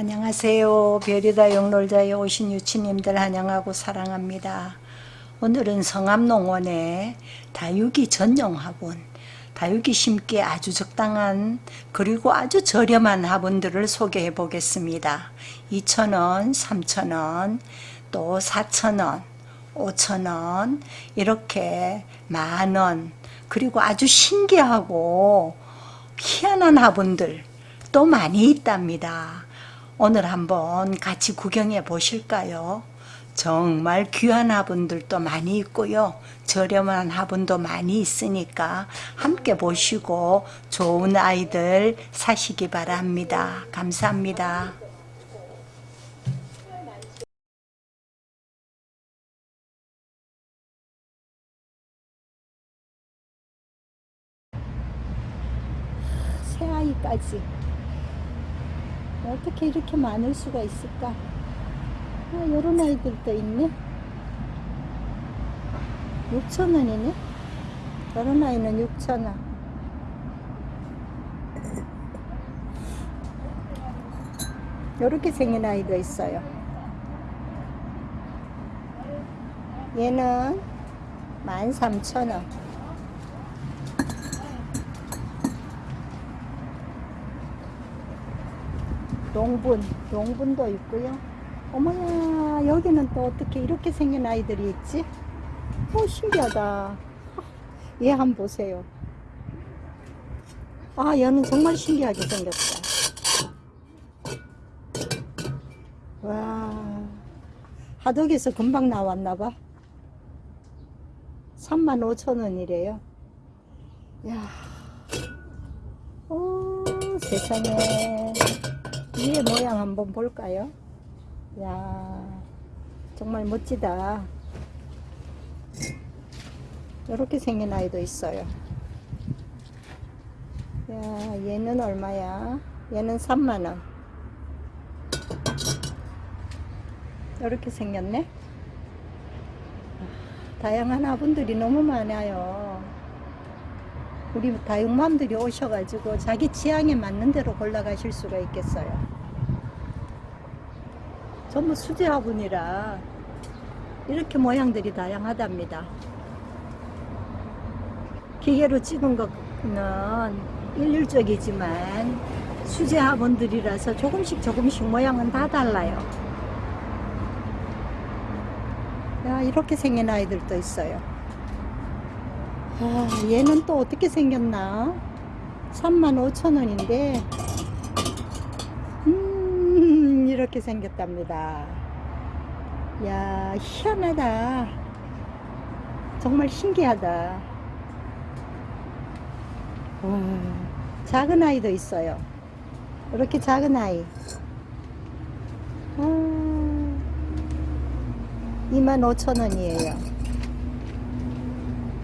안녕하세요. 별이다 영놀자에 오신 유치님들 환영하고 사랑합니다. 오늘은 성암농원의 다육이 전용 화분, 다육이 심기에 아주 적당한 그리고 아주 저렴한 화분들을 소개해 보겠습니다. 2,000원, 3,000원, 또 4,000원, 5,000원 이렇게 만원 그리고 아주 신기하고 희한한 화분들 또 많이 있답니다. 오늘 한번 같이 구경해 보실까요? 정말 귀한 화분들도 많이 있고요. 저렴한 화분도 많이 있으니까 함께 보시고 좋은 아이들 사시기 바랍니다. 감사합니다. 새아이까지 어떻게 이렇게 많을 수가 있을까? 아, 이런 아이들도 있네. 6천원이네. 이런 아이는 6천원. 이렇게 생긴 아이도 있어요. 얘는 13,000원. 용분, 용분도 있고요. 어머야, 여기는 또 어떻게 이렇게 생긴 아이들이 있지? 오, 신기하다. 얘 한번 보세요. 아, 얘는 정말 신기하게 생겼다. 와, 하덕에서 금방 나왔나봐. 35,000원이래요. 야, 오, 세상에. 위에 모양 한번 볼까요? 야 정말 멋지다. 이렇게 생긴 아이도 있어요. 야 얘는 얼마야? 얘는 3만원. 이렇게 생겼네. 다양한 화분들이 너무 많아요. 우리 다육맘들이 오셔가지고 자기 취향에 맞는 대로 골라가실 수가 있겠어요. 전부 수제 화분이라 이렇게 모양들이 다양하답니다. 기계로 찍은 거는 일률적이지만 수제 화분들이라서 조금씩 조금씩 모양은 다 달라요. 야, 이렇게 생긴 아이들도 있어요. 아, 얘는 또 어떻게 생겼나? 35,000원인데 음, 이렇게 생겼답니다. 야, 희한하다. 정말 신기하다. 와, 작은 아이도 있어요. 이렇게 작은 아이. 아, 25,000원이에요.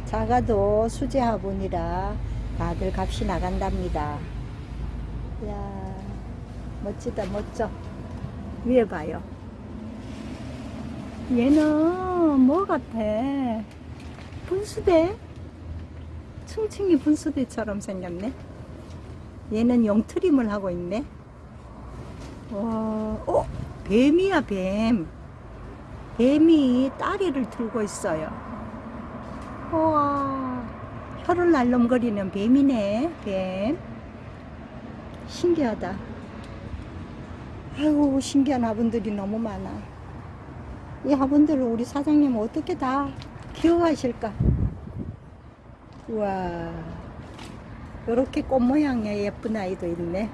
작아도 수제 화분이라 다들 값이 나간답니다. 야 멋지다 멋져. 위에 봐요. 얘는 뭐 같아? 분수대? 층층이 분수대처럼 생겼네. 얘는 용트림을 하고 있네. 와, 어, 뱀이야 뱀. 뱀이 다리를 들고 있어요. 우와. 혀를 날름거리는 뱀이네 뱀. 신기하다. 아이고 신기한 화분들이 너무 많아. 이 화분들을 우리 사장님 어떻게 다 키워가실까? 우와. 이렇게 꽃 모양의 예쁜 아이도 있네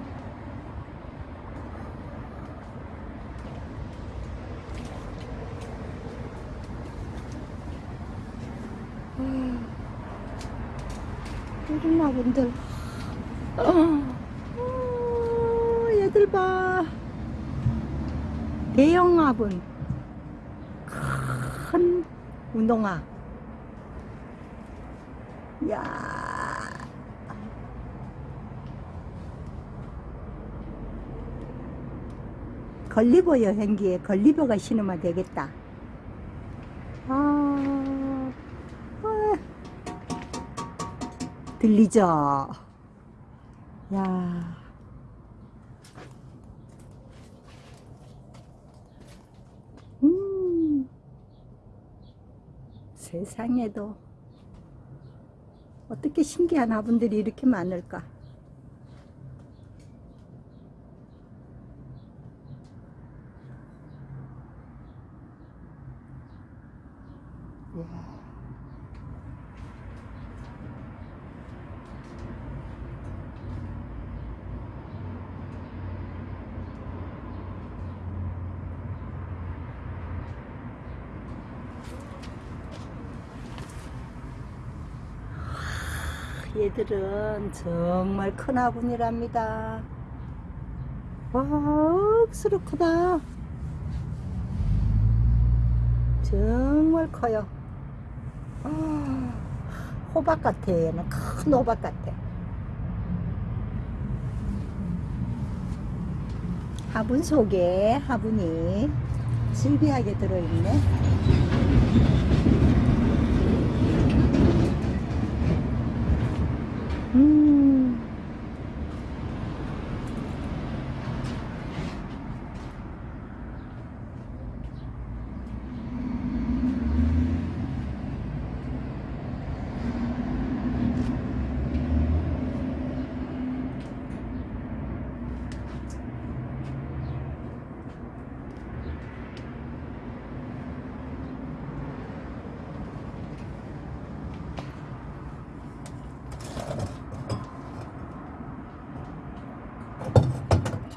화분들 어, 어, 얘들 봐. 대형 화분. 큰 운동화. 야. 걸리버 여행기에 걸리버가 신으면 되겠다 들리죠? 야. 음. 세상에도 어떻게 신기한 화분들이 이렇게 많을까? 야. 얘들은 정말 큰 화분이랍니다. 와, 억수로 크다. 정말 커요. 아, 호박 같아, 얘는. 큰 호박 같아. 화분 속에 화분이 질비하게 들어있네. 음.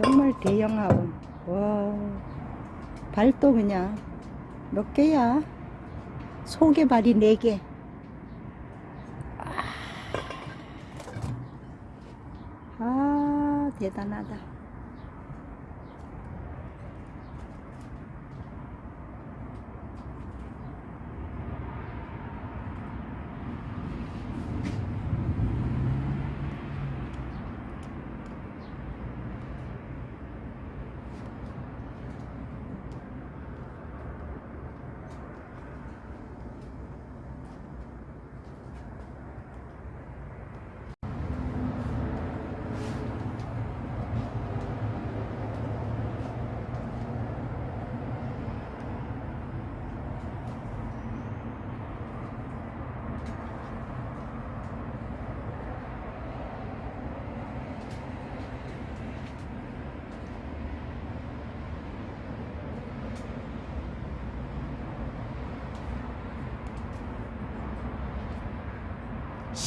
정말 대형 화분. 와, 발도 그냥 몇 개야? 속에 발이 네 개. 아, 대단하다.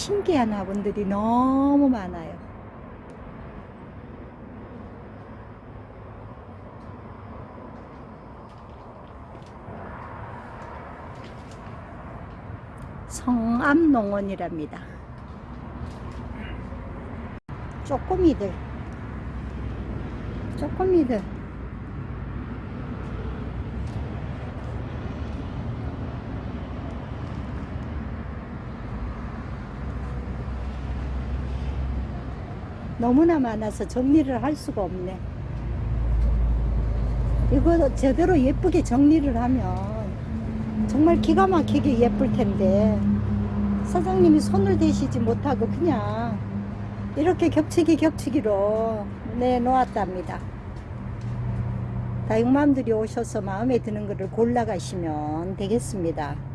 신기한 화분들이 너무 많아요. 성암농원이랍니다. 쪼꼬미들, 쪼꼬미들. 너무나 많아서 정리를 할 수가 없네. 이거 제대로 예쁘게 정리를 하면 정말 기가 막히게 예쁠 텐데 사장님이 손을 대시지 못하고 그냥 이렇게 겹치기 겹치기로 내놓았답니다. 다육맘들이 오셔서 마음에 드는 것을 골라 가시면 되겠습니다.